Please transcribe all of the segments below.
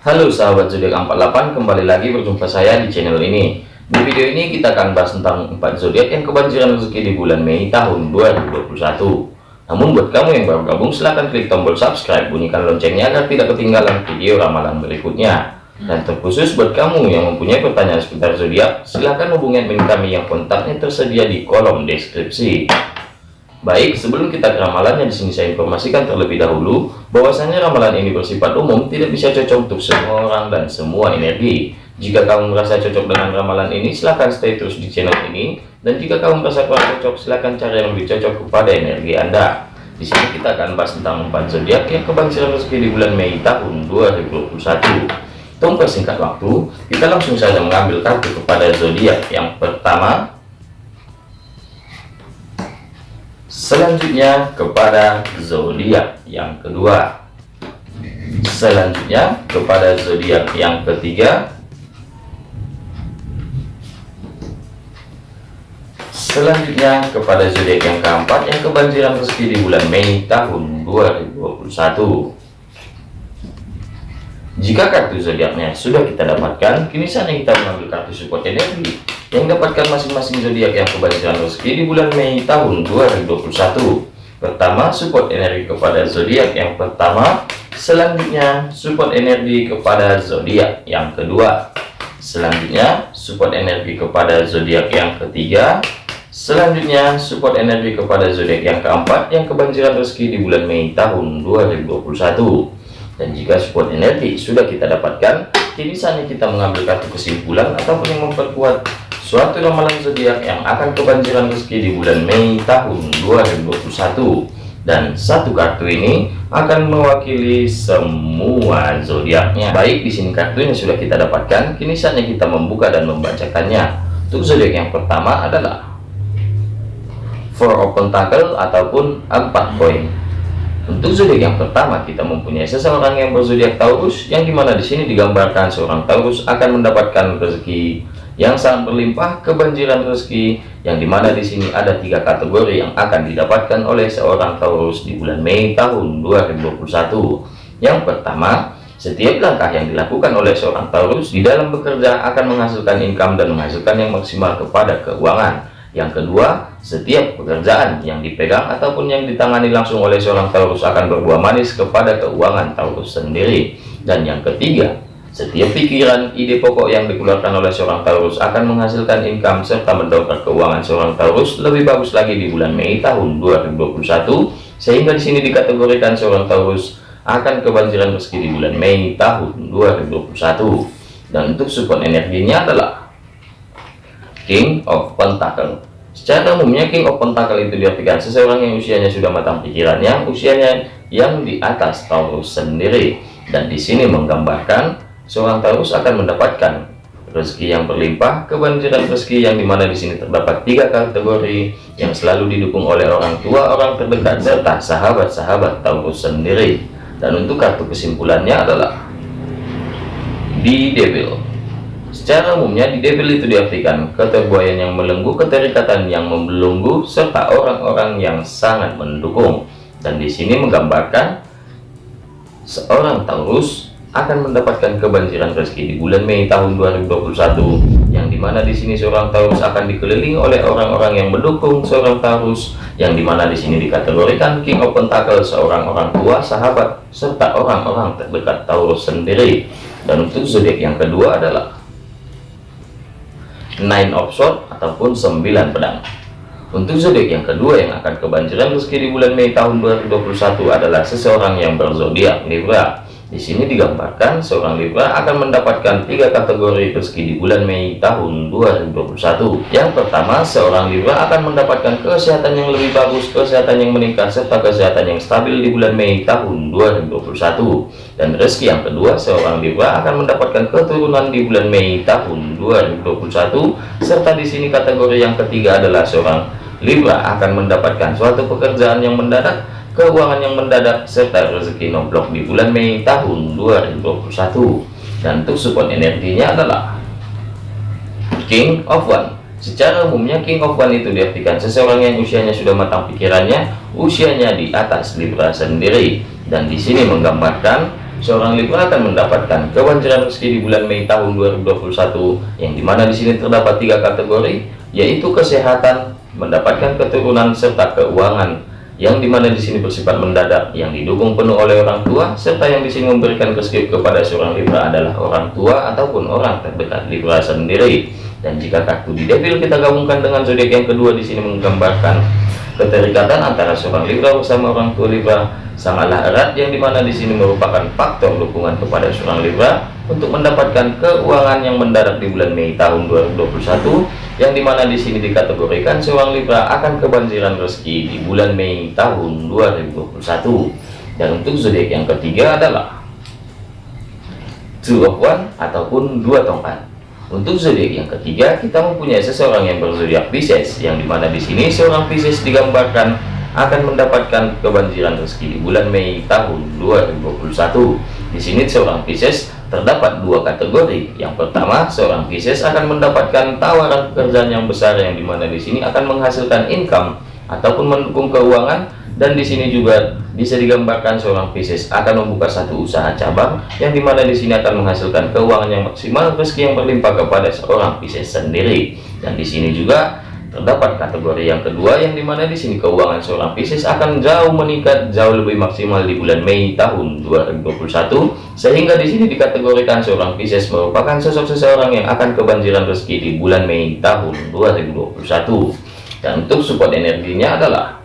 Halo sahabat zodiak 48 kembali lagi berjumpa saya di channel ini. Di video ini kita akan bahas tentang 4 zodiak yang kebanjiran rezeki di bulan Mei tahun 2021 namun buat kamu yang baru gabung silahkan klik tombol subscribe bunyikan loncengnya agar tidak ketinggalan video ramalan berikutnya. Dan terkhusus buat kamu yang mempunyai pertanyaan seputar zodiak silahkan hubungi admin kami yang kontaknya tersedia di kolom deskripsi Baik, sebelum kita ke ramalannya di sini saya informasikan terlebih dahulu bahwasanya ramalan ini bersifat umum, tidak bisa cocok untuk semua orang dan semua energi. Jika kamu merasa cocok dengan ramalan ini, silahkan stay terus di channel ini. Dan jika kamu merasa kurang cocok, silahkan cari yang lebih cocok kepada energi Anda. Di sini kita akan bahas tentang empat zodiak yang kebanjiran rezeki di bulan Mei tahun 2021. Tunggu singkat waktu, kita langsung saja mengambil kartu kepada zodiak yang pertama selanjutnya kepada zodiak yang kedua. Selanjutnya kepada zodiak yang ketiga. Selanjutnya kepada zodiak yang keempat yang kebanjiran rezeki di bulan Mei tahun 2021 jika kartu zodiaknya sudah kita dapatkan kini saatnya kita mengambil kartu support energi yang dapatkan masing-masing zodiak yang kebanjiran rezeki di bulan Mei tahun 2021 pertama support energi kepada zodiak. Yang pertama selanjutnya support energi kepada zodiak. Yang kedua selanjutnya support energi kepada zodiak. Yang ketiga selanjutnya support energi kepada zodiak. Yang keempat yang kebanjiran rezeki di bulan Mei tahun 2021 dan jika support energi sudah kita dapatkan kini saatnya kita mengambil kartu kesimpulan ataupun yang memperkuat suatu ramalan zodiak yang akan kebanjiran rezeki di bulan Mei tahun 2021 dan satu kartu ini akan mewakili semua zodiaknya. Baik di sini kartunya sudah kita dapatkan kini saatnya kita membuka dan membacakannya. Untuk zodiak yang pertama adalah four of pentacle ataupun empat koin untuk zodiak yang pertama kita mempunyai seseorang yang berzodiak Taurus yang di mana di sini digambarkan seorang Taurus akan mendapatkan rezeki yang sangat berlimpah kebanjiran rezeki yang di mana di sini ada tiga kategori yang akan didapatkan oleh seorang Taurus di bulan Mei tahun 2021 yang pertama setiap langkah yang dilakukan oleh seorang Taurus di dalam bekerja akan menghasilkan income dan menghasilkan yang maksimal kepada keuangan yang kedua setiap pekerjaan yang dipegang ataupun yang ditangani langsung oleh seorang Taurus akan berbuah manis kepada keuangan Taurus sendiri. Dan yang ketiga setiap pikiran, ide pokok yang dikeluarkan oleh seorang Taurus akan menghasilkan income serta mendongkrak keuangan seorang Taurus lebih bagus lagi di bulan Mei tahun 2021 sehingga di sini dikategorikan seorang Taurus akan kebanjiran rezeki di bulan Mei tahun 2021 dan untuk support energinya adalah King of Pentacle secara umumnya King of Pentacle itu diartikan seseorang yang usianya sudah matang pikirannya usianya yang di atas Taurus sendiri dan di sini menggambarkan seorang Taurus akan mendapatkan rezeki yang berlimpah, kebanjiran rezeki yang di mana di sini terdapat tiga kategori yang selalu didukung oleh orang tua, orang terdekat, serta sahabat-sahabat Taurus sendiri. Dan untuk kartu kesimpulannya adalah di Devil. Secara umumnya di Devil itu diartikan keterbuayan yang melenggu, keterikatan yang membelunggu, serta orang-orang yang sangat mendukung. Dan di sini menggambarkan seorang Taurus akan mendapatkan kebanjiran rezeki di bulan Mei tahun 2021 yang di mana di sini seorang Taurus akan dikelilingi oleh orang-orang yang mendukung seorang Taurus yang di mana di sini dikategorikan King of Pentacle seorang orang tua sahabat serta orang-orang terdekat Taurus sendiri dan untuk zodiak yang kedua adalah Nine of Swords ataupun sembilan pedang. Untuk zodiak yang kedua yang akan kebanjiran rezeki di bulan Mei tahun 2021 adalah seseorang yang berzodiak Libra di sini digambarkan seorang Libra akan mendapatkan tiga kategori rezeki di bulan Mei tahun 2021. Yang pertama, seorang Libra akan mendapatkan kesehatan yang lebih bagus, kesehatan yang meningkat, serta kesehatan yang stabil di bulan Mei tahun 2021. Dan rezeki yang kedua, seorang Libra akan mendapatkan keturunan di bulan Mei tahun 2021. Serta di sini kategori yang ketiga adalah seorang Libra akan mendapatkan suatu pekerjaan yang mendadak keuangan yang mendadak serta rezeki nomplok di bulan Mei tahun 2021 dan untuk support energinya adalah King of One. Secara umumnya King of One itu diartikan seseorang yang usianya sudah matang pikirannya usianya di atas Libra sendiri. Dan di sini menggambarkan seorang Libra akan mendapatkan kebanjiran rezeki di bulan Mei tahun 2021 yang di mana di sini terdapat tiga kategori yaitu kesehatan, mendapatkan keturunan serta keuangan yang di mana di sini bersifat mendadak yang didukung penuh oleh orang tua serta yang di sini memberikan rezeki kepada seorang Libra adalah orang tua ataupun orang terdekat Libra sendiri. Dan jika kartu di devil kita gabungkan dengan zodiak yang kedua di sini menggambarkan keterikatan antara seorang Libra bersama orang tua Libra sangatlah erat yang di mana di sini merupakan faktor dukungan kepada seorang Libra untuk mendapatkan keuangan yang mendadak di bulan Mei tahun 2021 yang di mana di sini dikategorikan seorang Libra akan kebanjiran rezeki di bulan Mei tahun 2021 dan untuk zodiak yang ketiga adalah two of one ataupun dua tongkat untuk zodiak yang ketiga kita mempunyai seseorang yang berzodiak Pisces yang di mana di sini seorang Pisces digambarkan akan mendapatkan kebanjiran rezeki di bulan Mei tahun 2021. Di sini seorang Pisces terdapat dua kategori. Yang pertama, seorang Pisces akan mendapatkan tawaran pekerjaan yang besar yang di mana di sini akan menghasilkan income ataupun mendukung keuangan dan di sini juga bisa digambarkan seorang Pisces akan membuka satu usaha cabang yang di mana di sini akan menghasilkan keuangan yang maksimal rezeki yang berlimpah kepada seorang Pisces sendiri. Dan di sini juga Terdapat kategori yang kedua yang di mana di sini keuangan seorang Pisces akan jauh meningkat jauh lebih maksimal di bulan Mei tahun 2021 sehingga di sini dikategorikan seorang Pisces merupakan sosok seseorang yang akan kebanjiran rezeki di bulan Mei tahun 2021 dan untuk support energinya adalah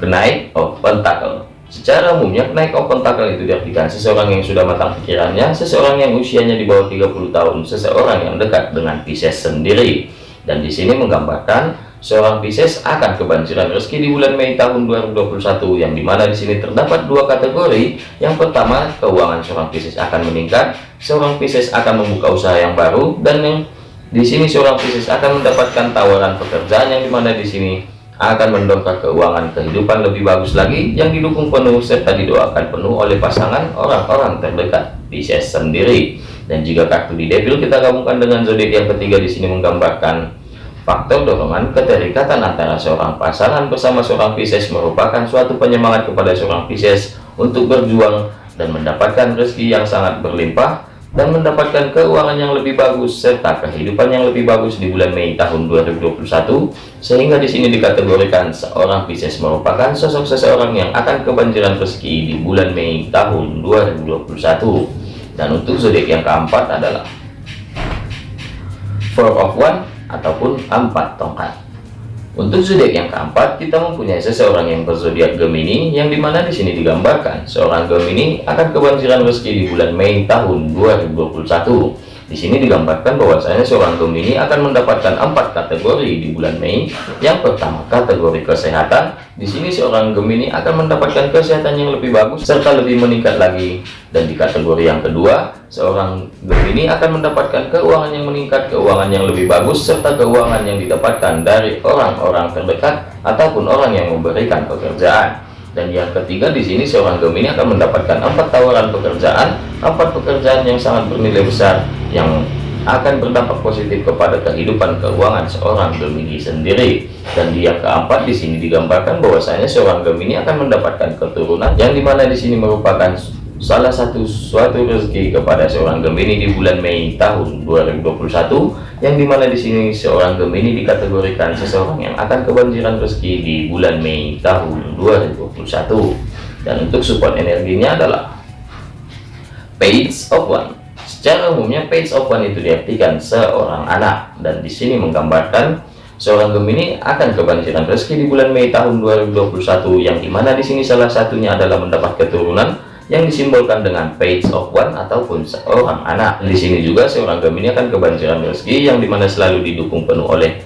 kenaik of pentacle Secara umumnya kenaik of pentacle itu diartikan seseorang yang sudah matang pikirannya, seseorang yang usianya di bawah 30 tahun, seseorang yang dekat dengan Pisces sendiri. Dan di sini menggambarkan seorang Pisces akan kebanjiran rezeki di bulan Mei tahun 2021 yang di mana di sini terdapat dua kategori. Yang pertama keuangan seorang Pisces akan meningkat seorang Pisces akan membuka usaha yang baru dan yang di sini seorang Pisces akan mendapatkan tawaran pekerjaan yang di mana di sini akan mendongkrak keuangan kehidupan lebih bagus lagi yang didukung penuh serta didoakan penuh oleh pasangan orang-orang terdekat Pisces sendiri. Dan jika kartu di devil kita gabungkan dengan zodiak yang ketiga di sini menggambarkan faktor dorongan keterikatan antara seorang pasangan bersama seorang Pisces merupakan suatu penyemangat kepada seorang Pisces untuk berjuang dan mendapatkan rezeki yang sangat berlimpah dan mendapatkan keuangan yang lebih bagus serta kehidupan yang lebih bagus di bulan Mei tahun 2021 sehingga di sini dikategorikan seorang Pisces merupakan sosok seseorang yang akan kebanjiran rezeki di bulan Mei tahun 2021 dan untuk zodiak yang keempat adalah four of one ataupun empat tongkat untuk zodiak yang keempat kita mempunyai seseorang yang berzodiak Gemini yang di mana di sini digambarkan seorang Gemini akan kebanjiran rezeki di bulan Mei tahun 2021 di sini digambarkan bahwasanya seorang Gemini akan mendapatkan empat kategori di bulan Mei. Yang pertama, kategori kesehatan. Di sini seorang Gemini akan mendapatkan kesehatan yang lebih bagus serta lebih meningkat lagi. Dan di kategori yang kedua, seorang Gemini akan mendapatkan keuangan yang meningkat, keuangan yang lebih bagus serta keuangan yang didapatkan dari orang-orang terdekat ataupun orang yang memberikan pekerjaan dan yang ketiga di sini seorang Gemini akan mendapatkan empat tawaran pekerjaan empat pekerjaan yang sangat bernilai besar yang akan berdampak positif kepada kehidupan keuangan seorang Gemini sendiri. Dan dia keempat di sini digambarkan bahwasanya seorang Gemini akan mendapatkan keturunan yang di mana di sini merupakan salah satu suatu rezeki kepada seorang Gemini di bulan Mei tahun 2021 yang di mana di sini seorang Gemini dikategorikan seseorang yang akan kebanjiran rezeki di bulan Mei tahun 2021 dan untuk support energinya adalah Page of One secara umumnya Page of One itu diartikan seorang anak dan di sini menggambarkan seorang Gemini akan kebanjiran rezeki di bulan Mei tahun 2021 yang di mana di sini salah satunya adalah mendapat keturunan yang disimbolkan dengan page of one ataupun seorang anak. Di sini juga seorang Gemini akan kebanjiran rezeki yang di mana selalu didukung penuh oleh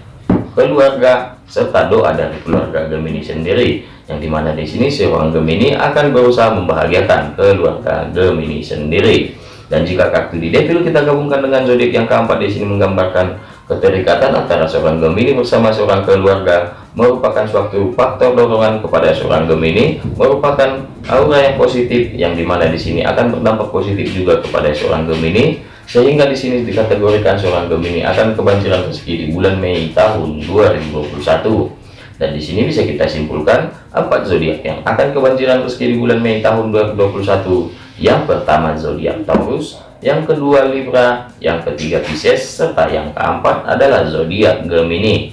keluarga serta doa dari keluarga Gemini sendiri. Yang di mana di sini seorang Gemini akan berusaha membahagiakan keluarga Gemini sendiri. Dan jika kartu di devil kita gabungkan dengan zodiak yang keempat di sini menggambarkan keterikatan antara seorang Gemini bersama seorang keluarga merupakan suatu faktor dorongan kepada seorang Gemini merupakan aura yang positif yang di mana di sini akan berdampak positif juga kepada seorang Gemini sehingga di sini dikategorikan seorang Gemini akan kebanjiran rezeki di bulan Mei tahun 2021 dan di sini bisa kita simpulkan empat zodiak yang akan kebanjiran rezeki di bulan Mei tahun 2021 Yang pertama zodiak Taurus, yang kedua Libra, yang ketiga Pisces, serta yang keempat adalah zodiak Gemini.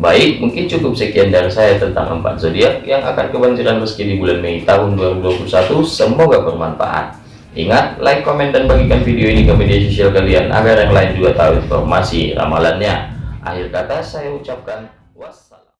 Baik, mungkin cukup sekian dari saya tentang empat zodiak yang akan kebanjiran rezeki di bulan Mei tahun 2021. Semoga bermanfaat. Ingat, like, komen, dan bagikan video ini ke media sosial kalian agar yang lain juga tahu informasi ramalannya. Akhir kata saya ucapkan was.